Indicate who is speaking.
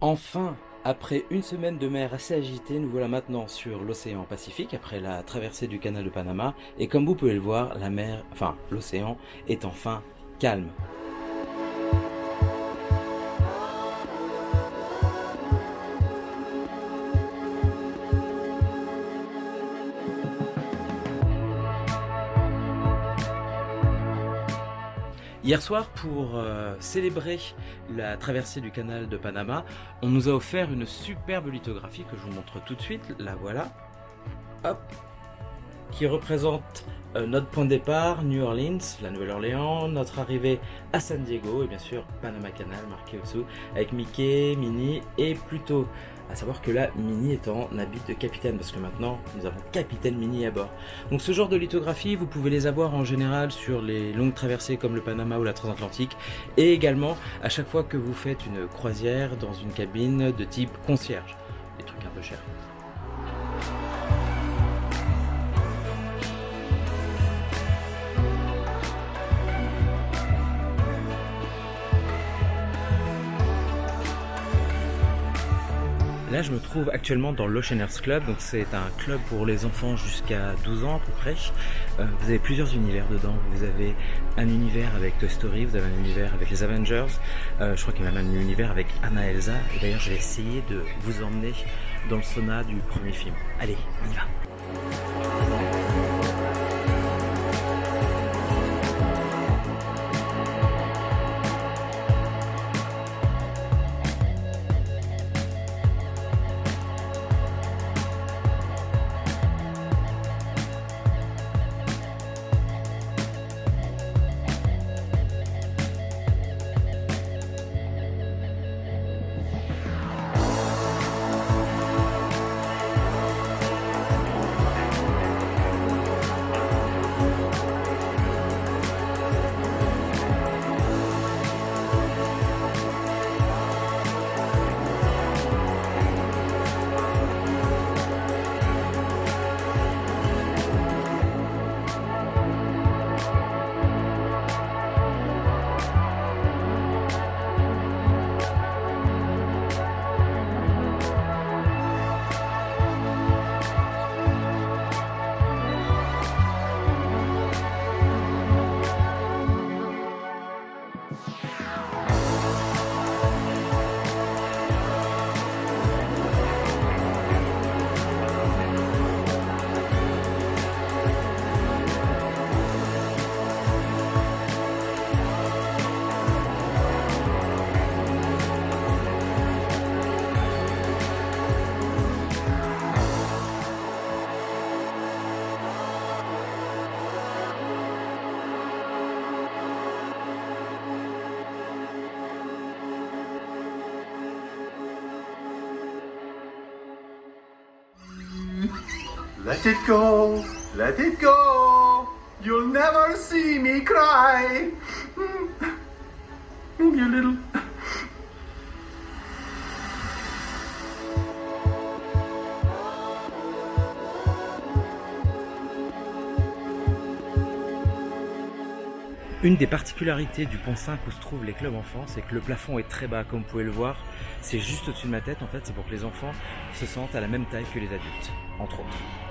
Speaker 1: Enfin, après une semaine de mer assez agitée, nous voilà maintenant sur l'océan Pacifique après la traversée du canal de Panama et comme vous pouvez le voir, la mer, enfin l'océan est enfin calme. Hier soir, pour euh, célébrer la traversée du canal de Panama, on nous a offert une superbe lithographie que je vous montre tout de suite. La voilà. Hop. Qui représente euh, notre point de départ, New Orleans, la Nouvelle-Orléans, notre arrivée à San Diego et bien sûr Panama Canal marqué au-dessous avec Mickey, Minnie et Pluto. À savoir que là, Minnie est en habit de capitaine, parce que maintenant, nous avons capitaine Minnie à bord. Donc ce genre de lithographie, vous pouvez les avoir en général sur les longues traversées comme le Panama ou la Transatlantique, et également à chaque fois que vous faites une croisière dans une cabine de type concierge. Des trucs un peu chers. Là, je me trouve actuellement dans l'Oceaners Club, donc c'est un club pour les enfants jusqu'à 12 ans à peu près. Euh, vous avez plusieurs univers dedans. Vous avez un univers avec Toy Story, vous avez un univers avec les Avengers. Euh, je crois qu'il y a même un univers avec Anna Elsa. Et d'ailleurs, je vais essayer de vous emmener dans le sauna du premier film. Allez, on y va.
Speaker 2: Let it go, let it go. You'll never see me cry. Maybe a little.
Speaker 1: Une des particularités du pont 5 où se trouvent les clubs enfants, c'est que le plafond est très bas, comme vous pouvez le voir. C'est juste au-dessus de ma tête, en fait, c'est pour que les enfants se sentent à la même taille que les adultes, entre autres.